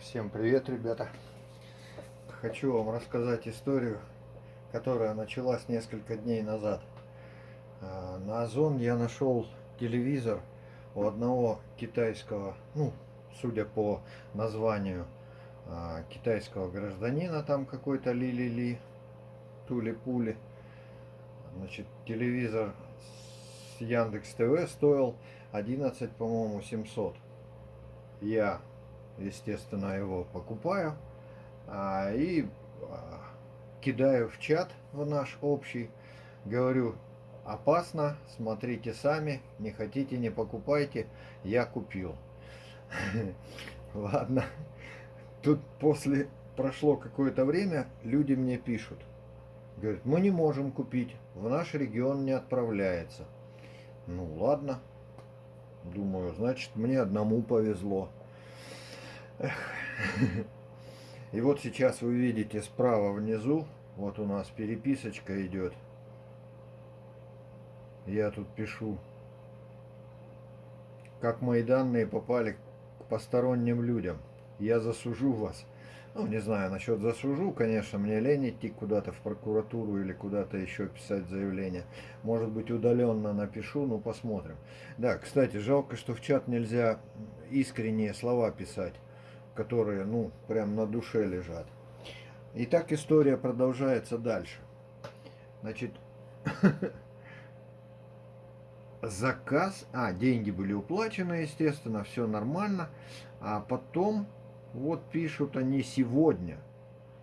Всем привет, ребята! Хочу вам рассказать историю, которая началась несколько дней назад. А, на Озон я нашел телевизор у одного китайского, ну, судя по названию, а, китайского гражданина, там какой-то Ли-Ли-Ли, Тули-Пули. Значит, телевизор с Яндекс ТВ стоил 11, по-моему, 700. Я естественно, его покупаю а, и а, кидаю в чат в наш общий. Говорю, опасно, смотрите сами, не хотите, не покупайте, я купил. Ладно. Тут после прошло какое-то время, люди мне пишут. Говорят, мы не можем купить, в наш регион не отправляется. Ну ладно. Думаю, значит мне одному повезло. И вот сейчас вы видите справа внизу, вот у нас переписочка идет. Я тут пишу, как мои данные попали к посторонним людям. Я засужу вас. Ну, не знаю, насчет засужу, конечно, мне лень идти куда-то в прокуратуру или куда-то еще писать заявление. Может быть, удаленно напишу, ну, посмотрим. Да, кстати, жалко, что в чат нельзя искренние слова писать которые, ну, прям на душе лежат. И так история продолжается дальше. Значит, заказ, а, деньги были уплачены, естественно, все нормально. А потом, вот пишут они сегодня.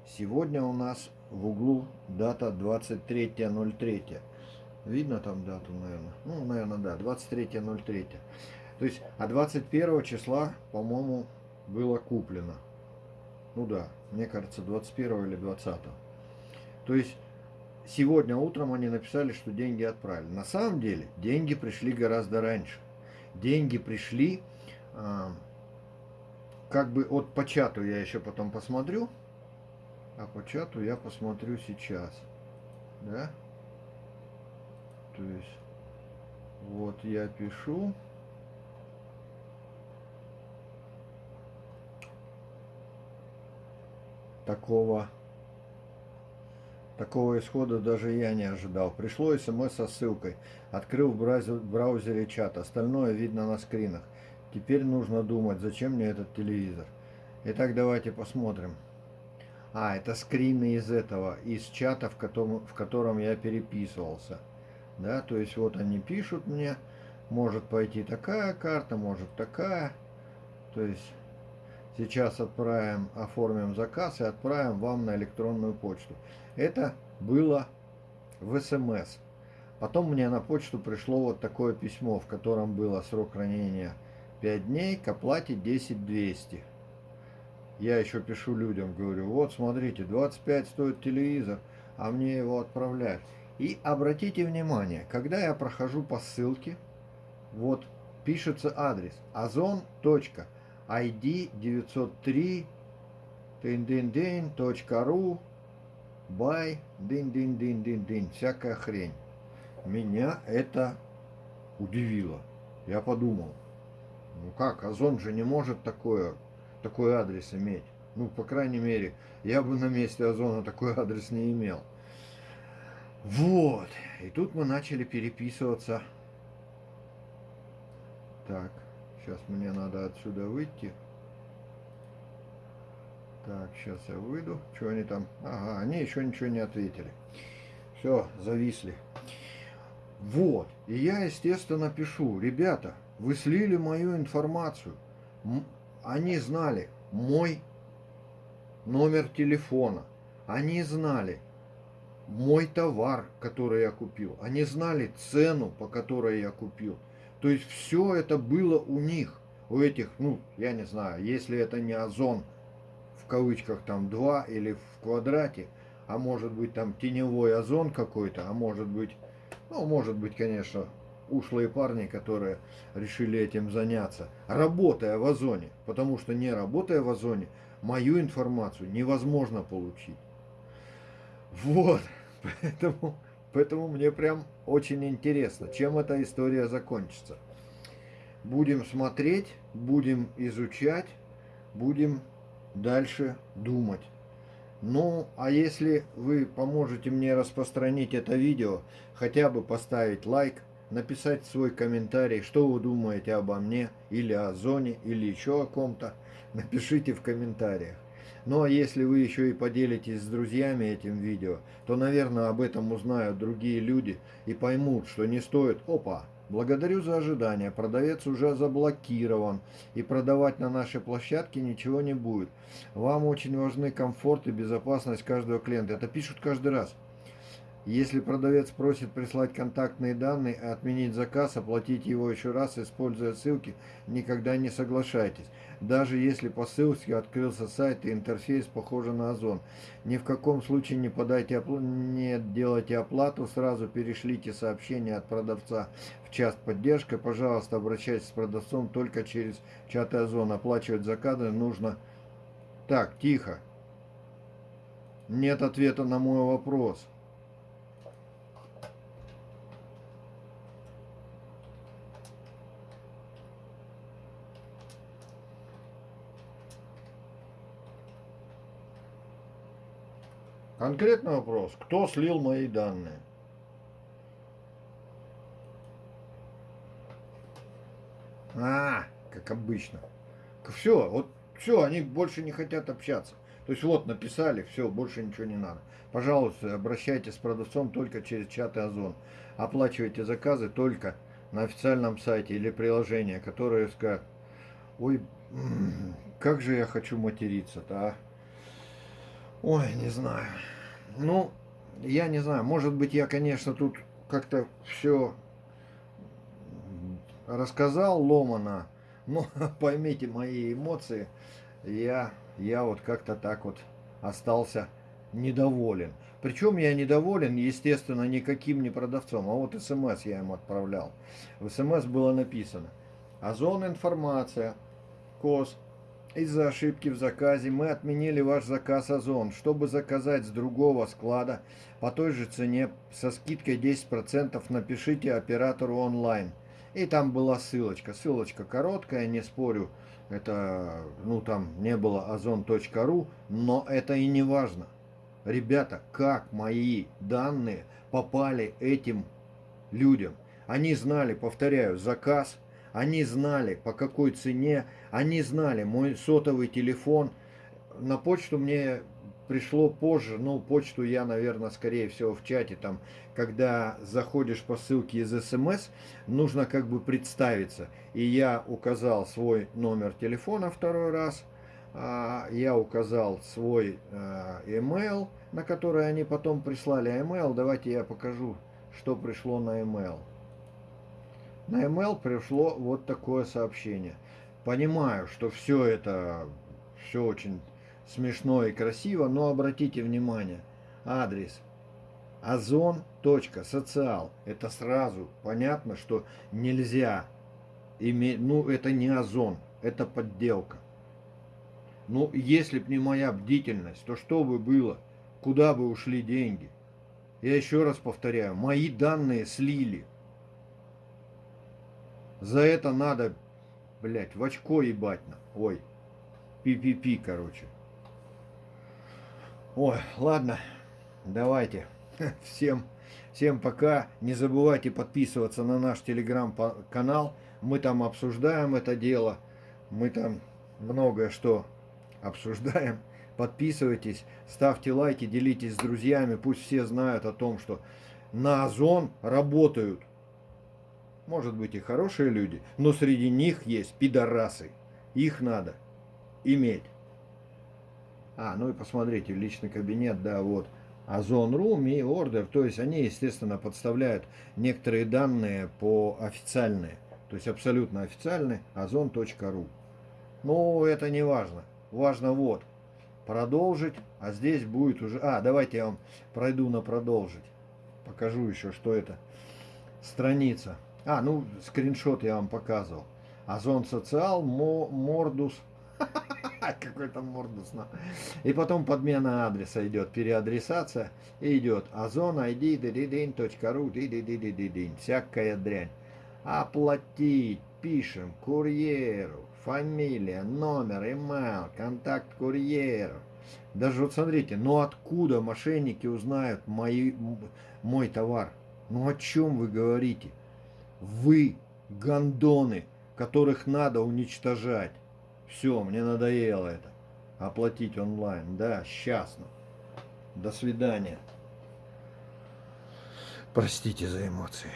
Сегодня у нас в углу дата 23.03. Видно там дату, наверное? Ну, наверное, да, 23.03. То есть, а 21 числа, по-моему, было куплено. Ну да, мне кажется, 21 или 20. То есть, сегодня утром они написали, что деньги отправили. На самом деле, деньги пришли гораздо раньше. Деньги пришли, э, как бы от по чату я еще потом посмотрю. А по чату я посмотрю сейчас. Да? То есть, вот я пишу. Такого такого исхода даже я не ожидал. Пришло смс со ссылкой. Открыл в браузере чат. Остальное видно на скринах. Теперь нужно думать, зачем мне этот телевизор. Итак, давайте посмотрим. А, это скрины из этого, из чата, в котором, в котором я переписывался. Да, то есть вот они пишут мне, может пойти такая карта, может такая. То есть Сейчас отправим, оформим заказ и отправим вам на электронную почту. Это было в СМС. Потом мне на почту пришло вот такое письмо, в котором было срок хранения 5 дней, к оплате 10 200. Я еще пишу людям, говорю, вот смотрите, 25 стоит телевизор, а мне его отправляют. И обратите внимание, когда я прохожу по ссылке, вот пишется адрес ozon.com ID 903 дин-дин-дин.ру бай дин-дин-дин-дин-дин всякая хрень. Меня это удивило. Я подумал, ну как, Озон же не может такое, такой адрес иметь. Ну, по крайней мере, я бы на месте Озона такой адрес не имел. Вот. И тут мы начали переписываться. Так. Сейчас мне надо отсюда выйти. Так, сейчас я выйду. Что они там? Ага, они еще ничего не ответили. Все, зависли. Вот. И я, естественно, пишу. Ребята, вы слили мою информацию. Они знали мой номер телефона. Они знали мой товар, который я купил. Они знали цену, по которой я купил. То есть все это было у них, у этих, ну, я не знаю, если это не озон, в кавычках там 2 или в квадрате, а может быть там теневой озон какой-то, а может быть, ну, может быть, конечно, ушлые парни, которые решили этим заняться, работая в озоне, потому что не работая в озоне, мою информацию невозможно получить. Вот, поэтому Поэтому мне прям очень интересно, чем эта история закончится. Будем смотреть, будем изучать, будем дальше думать. Ну, а если вы поможете мне распространить это видео, хотя бы поставить лайк, написать свой комментарий, что вы думаете обо мне, или о зоне, или еще о ком-то, напишите в комментариях. Ну а если вы еще и поделитесь с друзьями этим видео, то, наверное, об этом узнают другие люди и поймут, что не стоит... Опа! Благодарю за ожидание. Продавец уже заблокирован. И продавать на нашей площадке ничего не будет. Вам очень важны комфорт и безопасность каждого клиента. Это пишут каждый раз. Если продавец просит прислать контактные данные, отменить заказ, оплатить его еще раз, используя ссылки, никогда не соглашайтесь. Даже если по ссылке открылся сайт и интерфейс похожий на Озон. Ни в каком случае не подайте не делайте оплату, сразу перешлите сообщение от продавца в чат поддержка. Пожалуйста, обращайтесь с продавцом только через чат Озон. Оплачивать заказы нужно... Так, тихо. Нет ответа на мой вопрос. Конкретный вопрос. Кто слил мои данные? А, как обычно. Все, вот все, они больше не хотят общаться. То есть вот написали, все, больше ничего не надо. Пожалуйста, обращайтесь с продавцом только через чаты Озон. Оплачивайте заказы только на официальном сайте или приложении, которое скажет, ой, как же я хочу материться-то, а? Ой, не знаю. Ну, я не знаю, может быть, я, конечно, тут как-то все рассказал ломано, но поймите мои эмоции, я, я вот как-то так вот остался недоволен. Причем я недоволен, естественно, никаким не продавцом, а вот смс я им отправлял. В смс было написано «Озон информация, КОС из-за ошибки в заказе мы отменили ваш заказ Озон. Чтобы заказать с другого склада по той же цене со скидкой 10% напишите оператору онлайн. И там была ссылочка. Ссылочка короткая, не спорю. Это, ну там не было озон.ру, но это и не важно. Ребята, как мои данные попали этим людям? Они знали, повторяю, заказ, они знали, по какой цене, они знали мой сотовый телефон. На почту мне пришло позже, ну, почту я, наверное, скорее всего в чате, там, когда заходишь по ссылке из СМС, нужно как бы представиться. И я указал свой номер телефона второй раз, а, я указал свой а, email, на который они потом прислали email. Давайте я покажу, что пришло на email. На email пришло вот такое сообщение. Понимаю, что все это все очень смешно и красиво, но обратите внимание, адрес озон.социал. Это сразу понятно, что нельзя иметь, ну это не озон, это подделка. Ну, если б не моя бдительность, то что бы было? Куда бы ушли деньги? Я еще раз повторяю, мои данные слили. За это надо, блядь, в очко ебать на. Ой. Пи-пи-пи, короче. Ой, ладно. Давайте. Всем, всем пока. Не забывайте подписываться на наш телеграм-канал. Мы там обсуждаем это дело. Мы там многое что обсуждаем. Подписывайтесь, ставьте лайки, делитесь с друзьями. Пусть все знают о том, что на Озон работают может быть и хорошие люди, но среди них есть пидорасы. Их надо иметь. А, ну и посмотрите, личный кабинет, да, вот. Озон Room и Order, то есть они, естественно, подставляют некоторые данные по официальные, то есть абсолютно официальные, ozon.ru. Но это не важно. Важно вот, продолжить, а здесь будет уже... А, давайте я вам пройду на продолжить. Покажу еще, что это. Страница. А, ну, скриншот я вам показывал. Озон Социал, Мордус. Какой там Мордус. И потом подмена адреса идет, переадресация. И идет озон ID, дидидин.ру. Всякая дрянь. Оплатить, пишем, курьеру, фамилия, номер, имейл, контакт курьера. Даже вот смотрите, ну откуда мошенники узнают мои, мой товар? Ну о чем вы говорите? Вы гондоны, которых надо уничтожать. Все, мне надоело это. Оплатить онлайн. Да, сейчас. До свидания. Простите за эмоции.